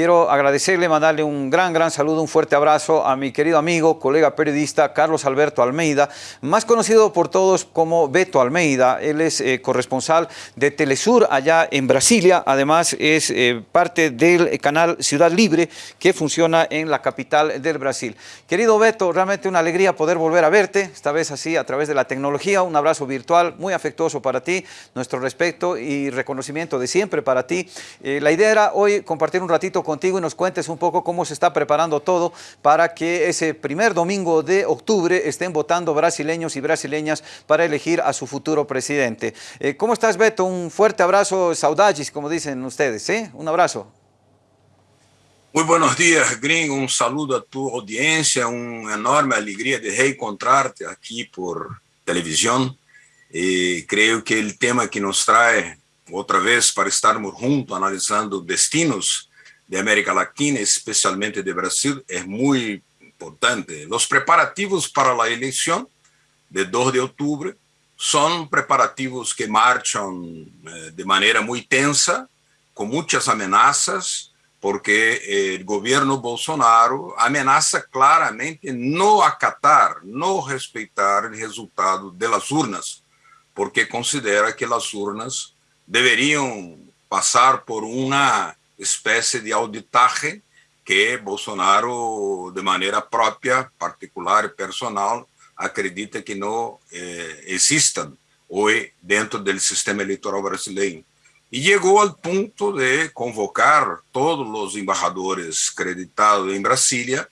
quiero agradecerle, mandarle un gran, gran saludo, un fuerte abrazo a mi querido amigo, colega periodista Carlos Alberto Almeida, más conocido por todos como Beto Almeida. Él es eh, corresponsal de Telesur allá en Brasilia, además es eh, parte del canal Ciudad Libre que funciona en la capital del Brasil. Querido Beto, realmente una alegría poder volver a verte, esta vez así a través de la tecnología, un abrazo virtual muy afectuoso para ti, nuestro respeto y reconocimiento de siempre para ti. Eh, la idea era hoy compartir un ratito contigo y nos cuentes un poco cómo se está preparando todo para que ese primer domingo de octubre estén votando brasileños y brasileñas para elegir a su futuro presidente. Eh, ¿Cómo estás, Beto? Un fuerte abrazo, saudades, como dicen ustedes, ¿eh? Un abrazo. Muy buenos días, Gringo. Un saludo a tu audiencia, una enorme alegría de reencontrarte aquí por televisión. Y creo que el tema que nos trae otra vez para estarmos juntos analizando destinos de América Latina, especialmente de Brasil, es muy importante. Los preparativos para la elección de 2 de octubre son preparativos que marchan eh, de manera muy tensa, con muchas amenazas, porque el gobierno Bolsonaro amenaza claramente no acatar, no respetar el resultado de las urnas, porque considera que las urnas deberían pasar por una especie de auditaje que Bolsonaro, de manera propia, particular y personal, acredita que no eh, existan hoy dentro del sistema electoral brasileño. Y llegó al punto de convocar todos los embajadores acreditados en Brasilia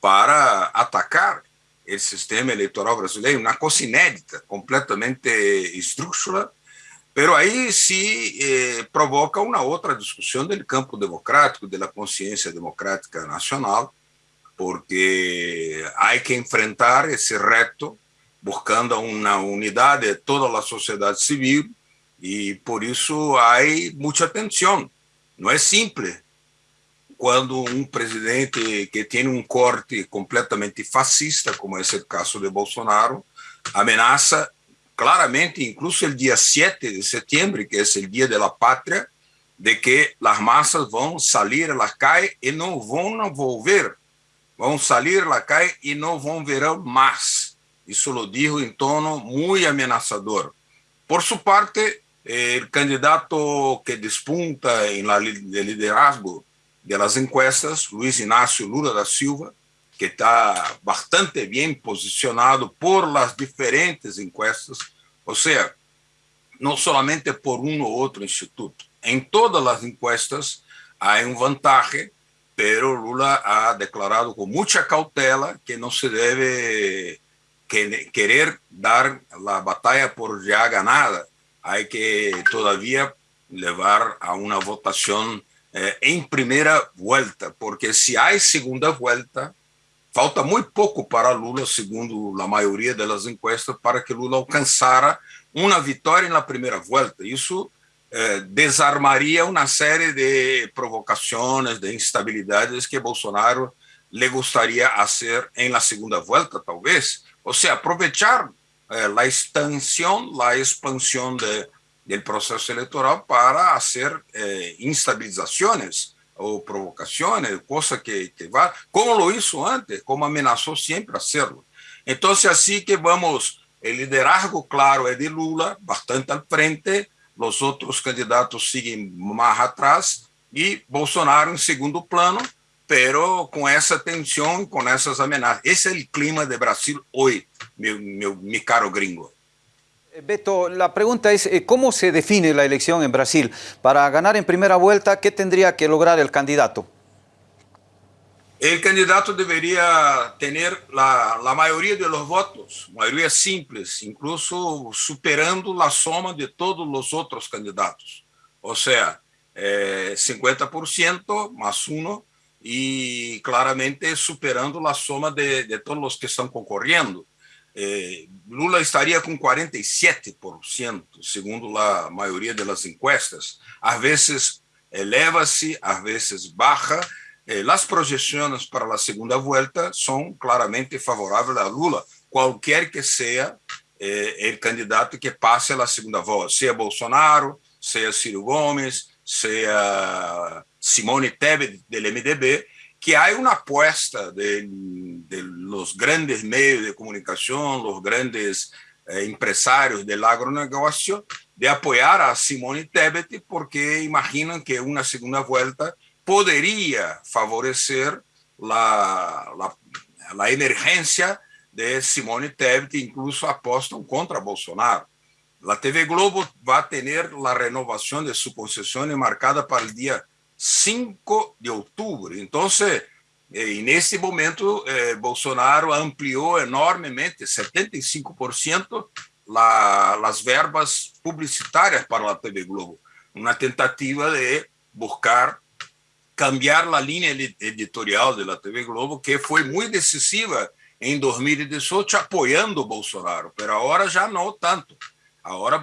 para atacar el sistema electoral brasileño, una cosa inédita, completamente estructural, pero aí se eh, provoca uma outra discussão do campo democrático, da consciência democrática nacional, porque há que enfrentar esse reto buscando uma unidade de toda a sociedade civil e por isso há muita tensão. Não é simples quando um presidente que tem um corte completamente fascista, como é o caso de Bolsonaro, ameaça claramente, incluso el día 7 de septiembre, que es el Día de la Patria, de que las masas van a salir a las calles y no van a volver. Van a salir a la calle y no van a ver más. Eso lo dijo en tono muy amenazador. Por su parte, el candidato que despunta en la liderazgo de las encuestas, Luis Ignacio Lula da Silva, que está bastante bien posicionado por las diferentes encuestas, o sea, no solamente por uno u otro instituto. En todas las encuestas hay un vantaje, pero Lula ha declarado con mucha cautela que no se debe querer dar la batalla por ya ganada. Hay que todavía llevar a una votación eh, en primera vuelta, porque si hay segunda vuelta, Falta muito pouco para Lula, segundo a maioria das encuestas, para que Lula alcançara uma vitória na primeira volta. Isso eh, desarmaria uma série de provocações, de instabilidades que Bolsonaro le gostaria fazer em la segunda volta, talvez. Ou seja, aproveitar eh, a extensão, a expansão de, do processo eleitoral para fazer eh, instabilizações ou provocações, coisa que, que va, como lo hizo antes, como amenazou sempre hacerlo. Então, assim que vamos, o liderazgo, claro, é de Lula, bastante al frente, os outros candidatos seguem mais atrás, e Bolsonaro em segundo plano, pero com essa tensão e com essas ameaças. Esse é o clima de Brasil hoje, meu, meu, meu caro gringo. Eh, Beto, la pregunta es, eh, ¿cómo se define la elección en Brasil? Para ganar en primera vuelta, ¿qué tendría que lograr el candidato? El candidato debería tener la, mayoría de los votos, mayoría simples, incluso superando la suma de todos los otros candidatos. O sea, eh, 50% más uno y claramente superando la suma de todos los que están concorriendo. Eh, Lula estaria com 47%, segundo a maioria das encuestas. Às vezes eleva-se, às vezes baixa. Eh, as projeções para a segunda volta são claramente favoráveis a Lula, qualquer que seja eh, o candidato que passe a segunda volta, seja Bolsonaro, seja Ciro Gomes, seja Simone Tebet del MDB, que hay una apuesta de, de los grandes medios de comunicación, los grandes eh, empresarios del agronegocio, de apoyar a Simone Tebet porque imaginan que una segunda vuelta podría favorecer la, la, la de Simone Tebet, incluso apostan contra Bolsonaro. La TV Globo va a tener la renovación de su concesión marcada para el día 5 de outubro. Então, e nesse momento, eh, Bolsonaro ampliou enormemente, 75%, la, as verbas publicitárias para a TV Globo, uma tentativa de buscar cambiar a linha editorial da TV Globo, que foi muito decisiva em 2018, apoiando Bolsonaro, mas agora já não tanto. Agora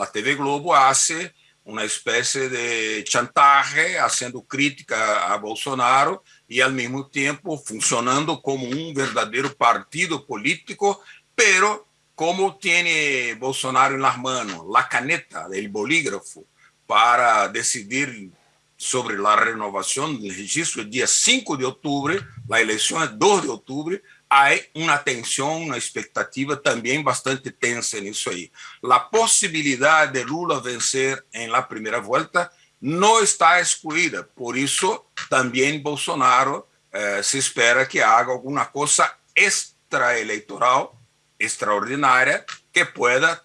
a TV Globo hace uma espécie de chantagem, fazendo crítica a Bolsonaro e, ao mesmo tempo, funcionando como um verdadeiro partido político, pero como tem Bolsonaro nas mãos, a caneta, o bolígrafo, para decidir sobre a renovação do registro, dia 5 de outubro, a eleição é 2 de outubro, há uma tensão, uma expectativa também bastante tensa nisso aí. A possibilidade de Lula vencer em la primeira volta não está excluída, por isso também Bolsonaro eh, se espera que haga alguma coisa extraeleitoral, extraordinária, que pueda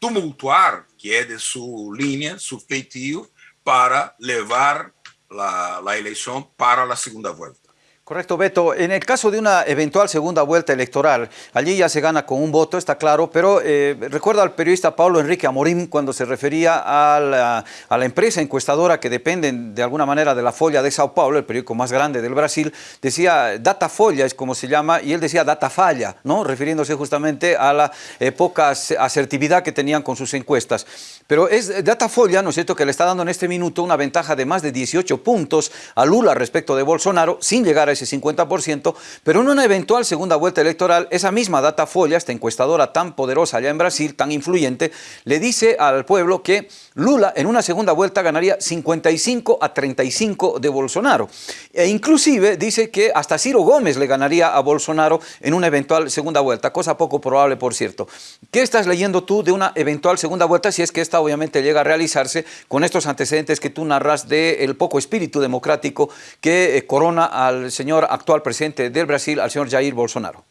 tumultuar, que é de sua linha, seu feitio, para levar a, a eleição para a segunda volta. Correcto, Beto. En el caso de una eventual segunda vuelta electoral, allí ya se gana con un voto, está claro, pero eh, recuerda al periodista Pablo Enrique Amorim cuando se refería a la, a la, empresa encuestadora que depende de alguna manera de la Folla de Sao Paulo, el periódico más grande del Brasil, decía Data Folla es como se llama, y él decía Data Falla, ¿no? refiriéndose justamente a la eh, poca asertividad que tenían con sus encuestas. Pero es Data Folla, ¿no es cierto?, que le está dando en este minuto una ventaja de más de 18 puntos a Lula respecto de Bolsonaro, sin llegar a ese 50%, pero en una eventual segunda vuelta electoral, esa misma Datafolla, esta encuestadora tan poderosa allá en Brasil, tan influyente, le dice al pueblo que Lula en una segunda vuelta ganaría 55 a 35 de Bolsonaro. E inclusive dice que hasta Ciro Gómez le ganaría a Bolsonaro en una eventual segunda vuelta, cosa poco probable, por cierto. ¿Qué estás leyendo tú de una eventual segunda vuelta si es que esta obviamente llega a realizarse con estos antecedentes que tú narras del poco espíritu democrático que eh, corona al señor actual presidente del Brasil, al señor Jair Bolsonaro?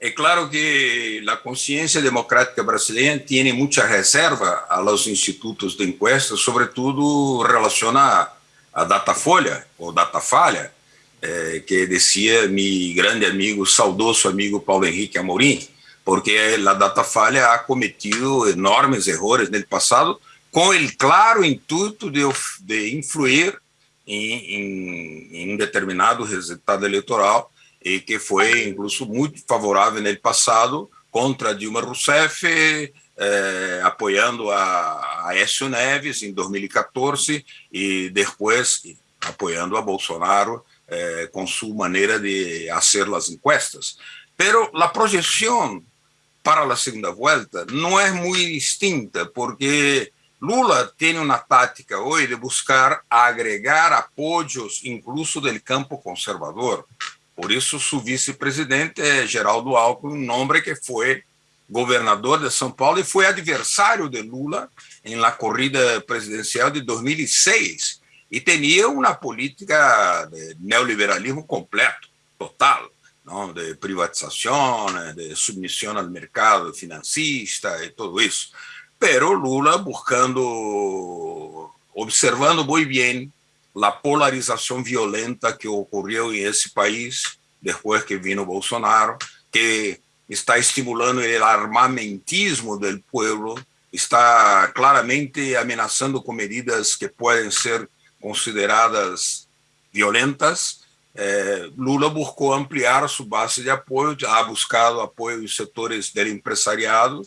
É claro que a consciência democrática brasileira tem muita reserva aos institutos de encuesta, sobretudo relaciona a Datafolha, ou Datafalha, eh, que dizia meu grande amigo, saudoso amigo Paulo Henrique Amorim, porque a Datafalha ha cometido enormes erros no passado, com o claro intuito de, de influir em, um determinado resultado eleitoral e que foi, incluso, muito favorável no passado contra Dilma Rousseff, eh, apoiando a Aécio Neves em 2014 e depois apoiando a Bolsonaro eh, com sua maneira de fazer as encuestas. Pero a projeção para a segunda volta não é muito distinta, porque Lula tem uma tática hoje de buscar agregar apoios, incluso do campo conservador. Por isso, seu vice-presidente Geraldo Alckmin, um nome que foi governador de São Paulo e foi adversário de Lula em la corrida presidencial de 2006 e tinha uma política de neoliberalismo completo, total, de privatização, de submissão ao mercado financista e tudo isso. pero Lula buscando, observando muy bien la polarización violenta que ocurrió en ese país después que vino Bolsonaro, que está estimulando el armamentismo del pueblo, está claramente amenazando con medidas que pueden ser consideradas violentas. Eh, Lula buscou ampliar sua base de apoio, ha buscado apoio em setores do empresariado,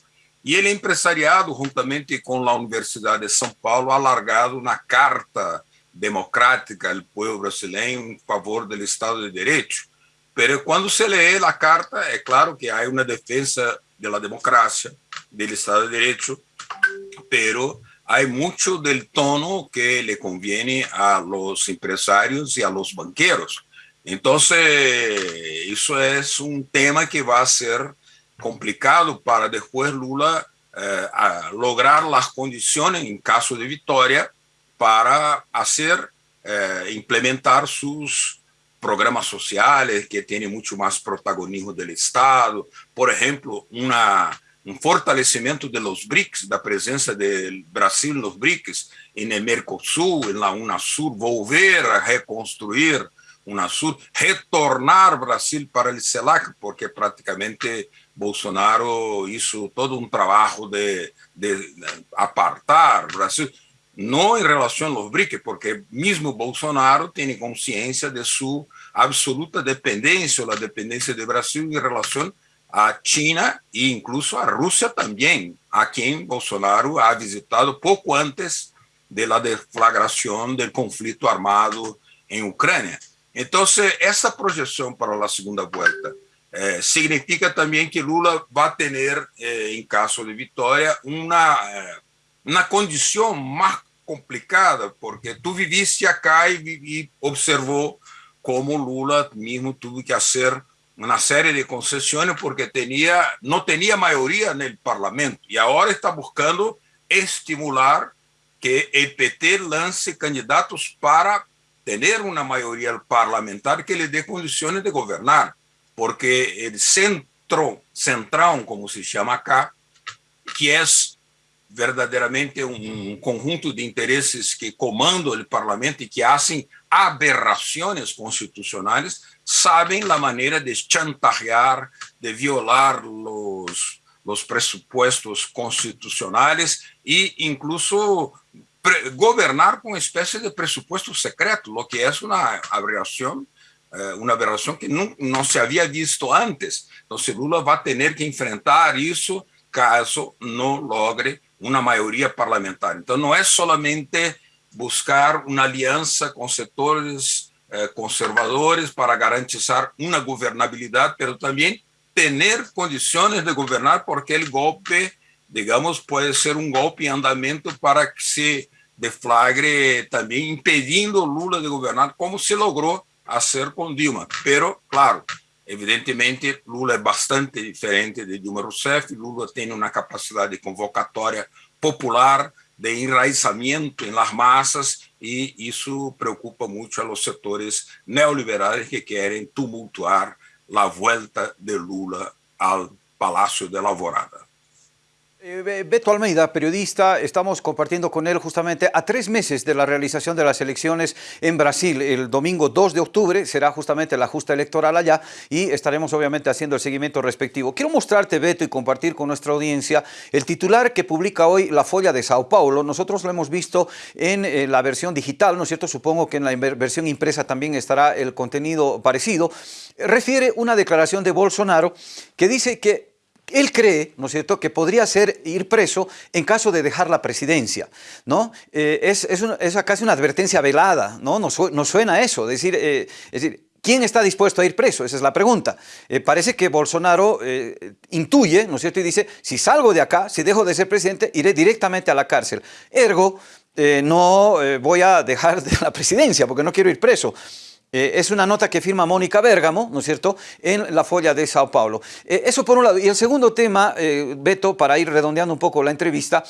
e ele é empresariado, juntamente com a Universidade de São Paulo, alargado na Carta Democrática do Povo Brasileiro em favor do Estado de Direito. Mas quando se lê a carta, é claro que há uma defesa da democracia, do Estado de Direito, pero hay mucho del tono que le conviene a los empresarios y a los banqueros. Entonces, eso es un tema que va a ser complicado para después Lula eh, lograr las condiciones, en caso de victoria, para hacer, eh, implementar sus programas sociales que tienen mucho más protagonismo del Estado. Por ejemplo, una um fortalecimento de los BRICS, da presença do Brasil nos BRICS, e no Mercosul, na Unasur, volver a reconstruir Unasur, retornar Brasil para o CELAC, porque praticamente Bolsonaro hizo todo um trabalho de, de apartar Brasil, não em relação aos BRICS, porque mesmo Bolsonaro tem consciência de sua absoluta dependência, ou a dependência do Brasil em relação a China e incluso a Rússia também, a quem Bolsonaro ha visitado pouco antes da deflagração do conflito armado em Ucrânia. Então, essa projeção para a segunda volta eh, significa também que Lula vai ter, eh, em caso de vitória, uma, eh, uma condição mais complicada, porque tu viviste acá e, e observou como Lula mesmo teve que fazer una serie de concesiones porque tenía, no tenía mayoría en el Parlamento. Y ahora está buscando estimular que el PT lance candidatos para tener una mayoría parlamentar que le dé condiciones de gobernar, porque el centro, central, como se llama acá, que es verdadeiramente um, conjunto de interesses que comandam o parlamento e que fazem aberrações constitucionais, sabem a maneira de chantagear, de violar os, os pressupostos constitucionais e incluso governar com uma espécie de pressuposto secreto, o que é uma aberração eh, uma aberração que não, não se havia visto antes. Então, Lula vai ter que enfrentar isso caso não logre uma maioria parlamentar. Então, não é solamente buscar uma aliança com setores eh, conservadores para garantizar uma governabilidade, mas também ter condições de governar, porque o golpe, digamos, pode ser um golpe em andamento para que se deflagre também impedindo Lula de governar, como se logrou fazer com Dilma. Pero, claro, Evidentemente, Lula é bastante diferente de Dilma Rousseff. Lula tem uma capacidade de convocatória popular, de enraizamento em las massas, e isso preocupa muito a los setores neoliberais que querem tumultuar a volta de Lula ao Palácio de Alvorada. Eh, Beto Almeida, periodista, estamos compartiendo con él justamente a tres meses de la realización de las elecciones en Brasil. El domingo 2 de octubre será justamente la justa electoral allá y estaremos obviamente haciendo el seguimiento respectivo. Quiero mostrarte, Beto, y compartir con nuestra audiencia el titular que publica hoy la Folla de Sao Paulo. Nosotros lo hemos visto en eh, la versión digital, ¿no es cierto? Supongo que en la versión impresa también estará el contenido parecido. Refiere una declaración de Bolsonaro que dice que él cree, ¿no es cierto?, que podría ser ir preso en caso de dejar la presidencia, ¿no? Eh, es, es, casi una advertencia velada, ¿no? Nos, suena eso, decir, eh, es decir, ¿quién está dispuesto a ir preso? Esa es la pregunta. Eh, parece que Bolsonaro intuye, ¿no es cierto?, y dice, si salgo de acá, si dejo de ser presidente, iré directamente a la cárcel. Ergo, no voy a dejar de la presidencia porque no quiero ir preso. Eh, es una nota que firma Mónica Bergamo, ¿no es cierto?, en la folla de Sao Paulo. Eh, eso por un lado. Y el segundo tema, eh, Beto, para ir redondeando un poco la entrevista,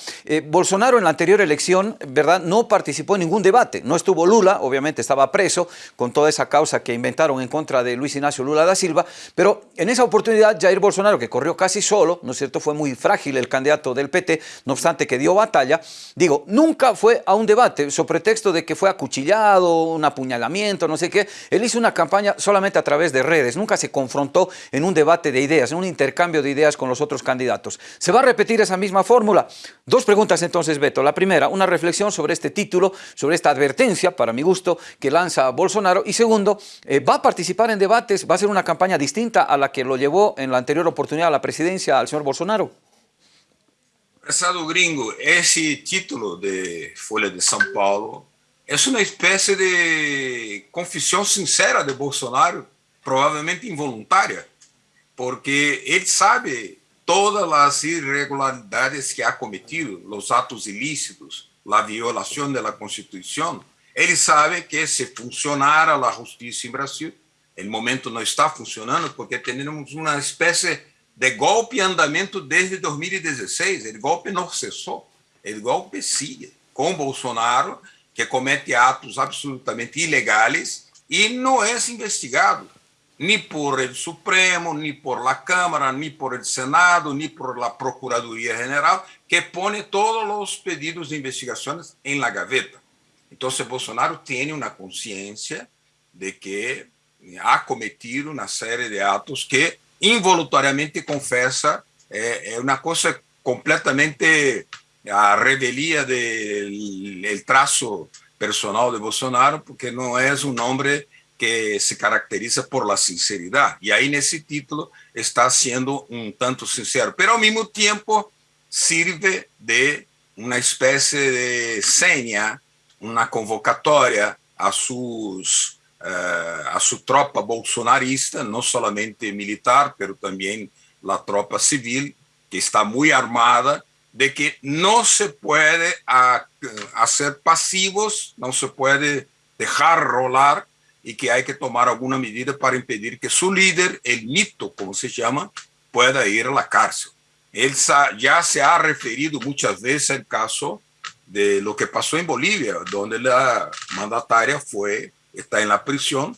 Bolsonaro en la anterior elección, ¿verdad?, no participó en ningún debate. No estuvo Lula, obviamente estaba preso con toda esa causa que inventaron en contra de Luis Ignacio Lula da Silva, pero en esa oportunidad Jair Bolsonaro, que corrió casi solo, ¿no es cierto?, fue muy frágil el candidato del PT, no obstante que dio batalla, digo, nunca fue a un debate, sobre pretexto de que fue acuchillado, un apuñalamiento, no sé qué, él hizo una campaña solamente a través de redes, nunca se confrontó en un debate de ideas, en un intercambio de ideas con los otros candidatos. ¿Se va a repetir esa misma fórmula? Dos preguntas entonces, Beto. La primera, una reflexión sobre este título, sobre esta advertencia, para mi gusto, que lanza Bolsonaro. Y segundo, eh, ¿va a participar en debates? ¿Va a ser una campaña distinta a la que lo llevó en la anterior oportunidad a la presidencia al señor Bolsonaro? Prezado gringo, ese título de Folha de São Paulo é uma espécie de confissão sincera de Bolsonaro, provavelmente involuntária, porque ele sabe todas as irregularidades que ha cometido, os atos ilícitos, la violación de la Constitución. Él sabe que si funcionara la justicia en Brasil, el momento no está funcionando porque tenemos una especie de golpe en andamento desde 2016. El golpe no cesó, el golpe sigue con Bolsonaro, que comete atos absolutamente ilegales y no es investigado ni por el Supremo, ni por la Cámara, ni por el Senado, ni por la Procuraduría General, que pone todos los pedidos de investigaciones en la gaveta. Entonces Bolsonaro tiene una conciencia de que ha cometido una serie de actos que involuntariamente confesa, eh, es una cosa completamente a rebelía del trazo personal de Bolsonaro, porque no es un hombre que se caracteriza por la sinceridad. Y ahí en ese título está siendo un tanto sincero, pero al mismo tiempo sirve de una especie de seña, una convocatoria a, sus, uh, a su tropa bolsonarista, no solamente militar, pero también la tropa civil, que está muy armada, de que no se puede a, hacer pasivos, no se puede dejar rolar y que hay que tomar alguna medida para impedir que su líder, el mito, como se llama, pueda ir a la cárcel. Él ya se ha referido muchas veces al caso de lo que pasó en Bolivia, donde la mandataria fue, está en la prisión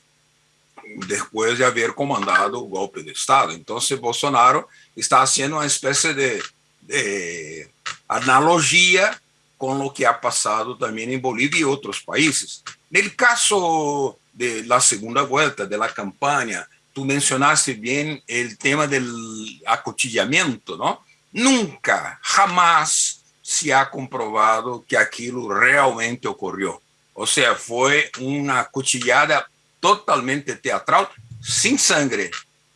después de haber comandado el golpe de Estado. Entonces Bolsonaro está haciendo una especie de, de analogía con lo que ha pasado también en Bolivia y otros países. El caso de la segunda vuelta de la campaña, tú mencionaste bien el tema del acotillamiento, ¿no? Nunca, jamás se ha comprobado que aquello realmente ocurrió. O sea, fue una cuchillada totalmente teatral, sin sangre,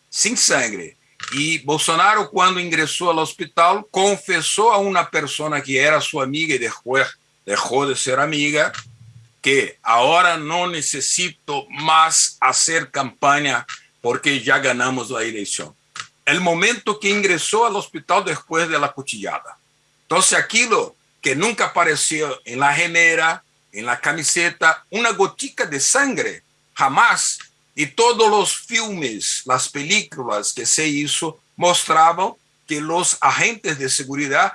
sin sangre. E Bolsonaro, quando ingressou ao hospital, confessou a uma pessoa que era sua amiga e depois deixou de ser amiga, que agora não necessito mais fazer campanha porque já ganhamos a eleição. O momento que ingressou ao hospital depois da de cuchillada. Então, aquilo que nunca apareceu em la remera, em la camiseta, uma gotica de sangre jamais Y todos los filmes, las películas que se hizo mostraban que los agentes de seguridad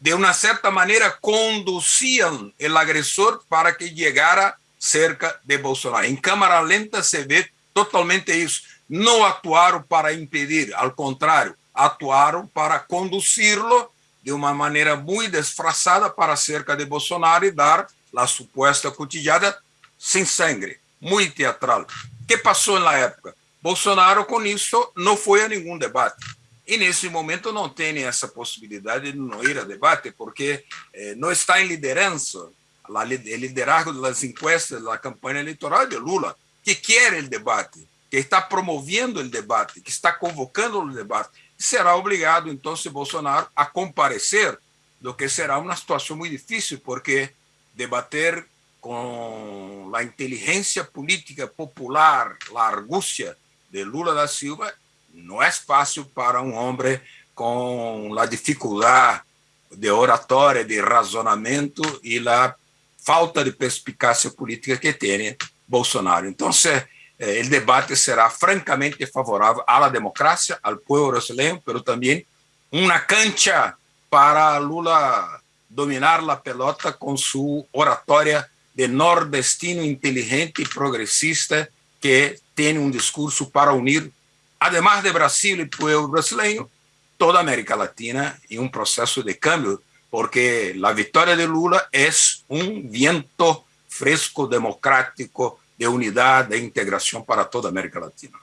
de una cierta manera conducían el agresor para que llegara cerca de Bolsonaro. En cámara lenta se ve totalmente eso. No actuaron para impedir, al contrario, actuaron para conducirlo de una manera muy disfrazada para cerca de Bolsonaro y dar la supuesta cotillada sin sangre, muy teatral. ¿Qué pasó en la época? Bolsonaro con eso no fue a ningún debate. E nesse momento não tem essa possibilidade de não ir a debate, porque eh, não está em liderança, o liderazgo das encuestas da campanha eleitoral de Lula, que quer o debate, que está promovendo o debate, que está convocando o debate. Será obrigado, então, Bolsonaro a comparecer, do que será uma situação muito difícil, porque debater com a inteligência política popular, a argúcia de Lula da Silva no es fácil para un hombre con la dificultad de oratoria, de razonamiento y la falta de perspicacia política que tiene Bolsonaro. Entonces, eh, el debate será francamente favorable a la democracia, al pueblo brasileño, pero también una cancha para Lula dominar la pelota con su oratoria de nordestino inteligente y progresista que tiene un discurso para unir además de Brasil y pueblo brasileño, toda América Latina en un proceso de cambio, porque la victoria de Lula es un viento fresco, democrático, de unidad, de integración para toda América Latina.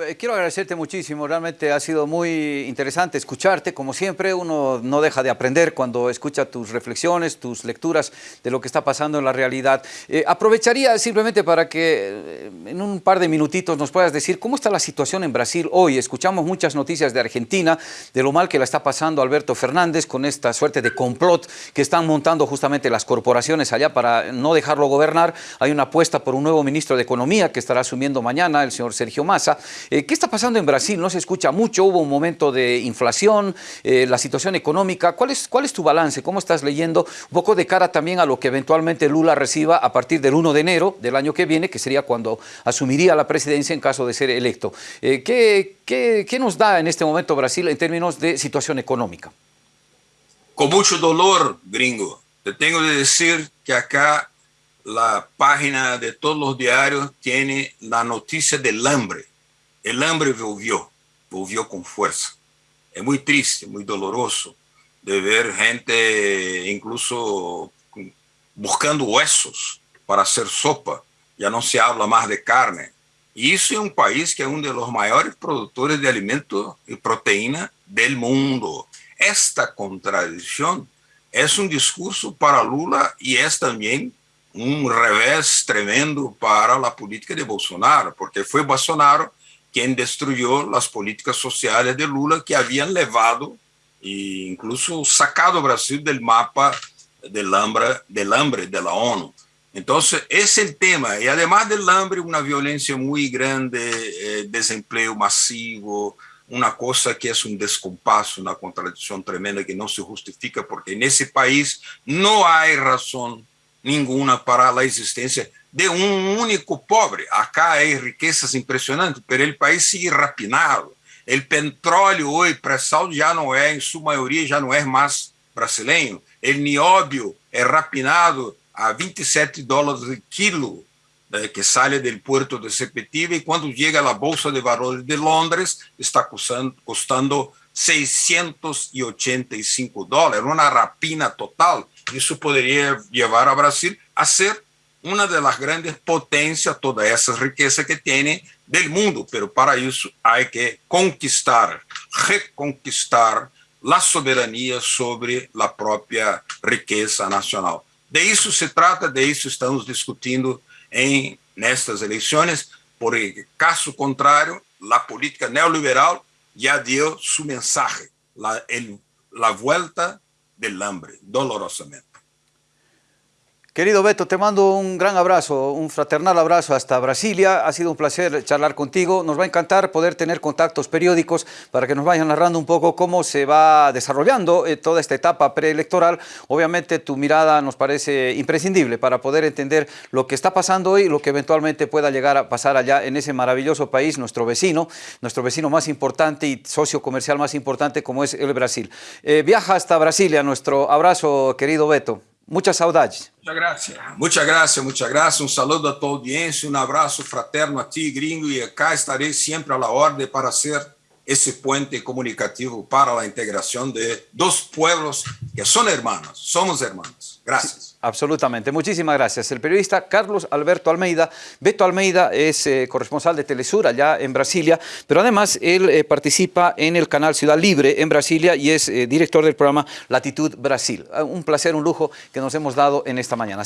Eh, quiero agradecerte muchísimo, realmente ha sido muy interesante escucharte, como siempre uno no deja de aprender cuando escucha tus reflexiones, tus lecturas de lo que está pasando en la realidad. Eh, aprovecharía simplemente para que eh, en un par de minutitos nos puedas decir cómo está la situación en Brasil hoy. Escuchamos muchas noticias de Argentina, de lo mal que la está pasando Alberto Fernández con esta suerte de complot que están montando justamente las corporaciones allá para no dejarlo gobernar. Hay una apuesta por un nuevo ministro de Economía que estará asumiendo mañana, el señor Sergio Massa. ¿Qué está pasando en Brasil? No se escucha mucho, hubo un momento de inflación, la situación económica. ¿Cuál es, ¿Cuál es tu balance? ¿Cómo estás leyendo? Un poco de cara también a lo que eventualmente Lula reciba a partir del 1 de enero del año que viene, que sería cuando asumiría la presidencia en caso de ser electo. ¿qué, qué, qué nos da en este momento Brasil en términos de situación económica? Con mucho dolor, gringo. Te tengo que decir que acá la página de todos los diarios tiene la noticia del hambre. El hambre volvió, volvió con fuerza. Es muy triste, muy doloroso de ver gente incluso buscando huesos para hacer sopa. Ya no se habla más de carne. Y eso es un país que es uno de los mayores productores de alimentos y proteína del mundo. Esta contradicción es un discurso para Lula y es también un revés tremendo para la política de Bolsonaro, porque fue Bolsonaro quien destruyó las políticas sociales de Lula que habían levado e incluso sacado Brasil del mapa del hambre, del hambre de la ONU. Entonces, es el tema. Y además del hambre, una violencia muy grande, eh, desempleo masivo, una cosa que es un descompaso, una contradicción tremenda que no se justifica porque en ese país no hay razón ninguna para la existencia de un único pobre. Acá hay riquezas impresionantes, pero el país sigue rapinado. El petróleo hoy, pré-sal, ya no es, en su mayoría, ya no es más brasileño. El nióbio es rapinado a 27 dólares el kilo eh, que sale del puerto de Sepetiba y cuando llega a la Bolsa de Valores de Londres está costando, costando 685 dólares, una rapina total. Eso podría llevar a Brasil a ser una de las grandes potencias, toda esa riqueza que tiene del mundo, pero para eso hay que conquistar, reconquistar la soberanía sobre la propia riqueza nacional. De isso se trata, de isso estamos discutindo em nestas eleições, por caso contrário, a política neoliberal ya dio su mensaje, la, la vuelta del hambre, dolorosamente. Querido Beto, te mando un gran abrazo, un fraternal abrazo hasta Brasilia. Ha sido un placer charlar contigo. Nos va a encantar poder tener contactos periódicos para que nos vayan narrando un poco cómo se va desarrollando eh, toda esta etapa preelectoral. Obviamente tu mirada nos parece imprescindible para poder entender lo que está pasando hoy y lo que eventualmente pueda llegar a pasar allá en ese maravilloso país, nuestro vecino, nuestro vecino más importante y socio comercial más importante como es el Brasil. Eh, viaja hasta Brasilia, nuestro abrazo, querido Beto. Muchas saudades. Muchas gracias. Muchas gracias, muchas gracias. Un saludo a tu audiencia, un abrazo fraterno a ti, gringo, y acá estaré siempre a la orden para ser ese puente comunicativo para la integración de dos pueblos que son hermanos, somos hermanos. Gracias. Absolutamente, muchísimas gracias. El periodista Carlos Alberto Almeida, Beto Almeida es eh, corresponsal de Telesur allá en Brasilia, pero además él eh, participa en el canal Ciudad Libre en Brasilia y es eh, director del programa Latitud Brasil. Un placer, un lujo que nos hemos dado en esta mañana.